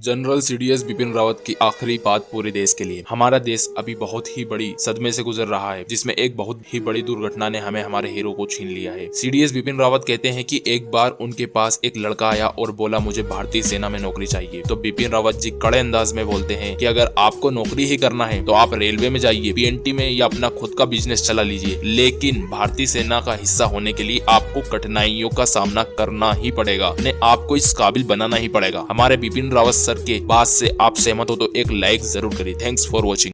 General CDS Bipin Rawat की आखिरी बात पूरे देश के लिए। हमारा देश अभी बहुत ही बड़ी सदमे से गुजर रहा है, जिसमें एक बहुत ही बड़ी दुर्घटना ने हमें हमारे हीरो को छीन लिया है। सीडीएस बिपिन रावत कहते हैं कि एक बार उनके पास एक लड़का आया और बोला, मुझे भारतीय सेना में नौकरी चाहिए। तो बिपिन रावत जी कड़े अंदाज में बोलते हैं की, अगर आपको नौकरी ही करना है तो आप रेलवे में जाइए पीएनटी में या अपना खुद का बिज़नेस चला लीजिए। लेकिन भारतीय सेना का हिस्सा होने के लिए आपको कठिनाइयों का सामना करना ही पड़ेगा आपको इस काबिल बनाना ही पड़ेगा। हमारे बिपिन रावत सर के बात से आप सहमत हो तो एक लाइक ज़रूर करें थैंक्स फॉर वॉचिंग